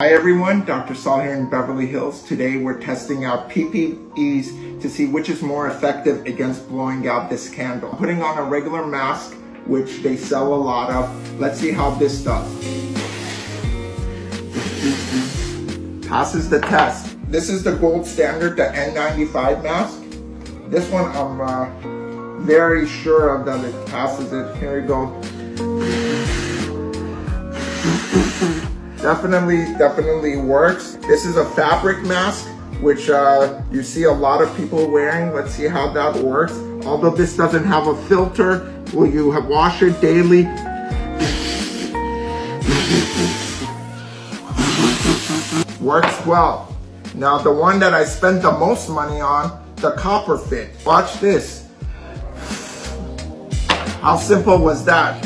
Hi everyone, Dr. Saul here in Beverly Hills. Today we're testing out PPEs to see which is more effective against blowing out this candle. Putting on a regular mask, which they sell a lot of. Let's see how this does. Passes the test. This is the gold standard, the N95 mask. This one I'm uh, very sure of that it passes it. Here we go. Definitely, definitely works. This is a fabric mask, which uh, you see a lot of people wearing. Let's see how that works. Although this doesn't have a filter, will you have wash it daily? Works well. Now the one that I spent the most money on, the copper fit. Watch this. How simple was that?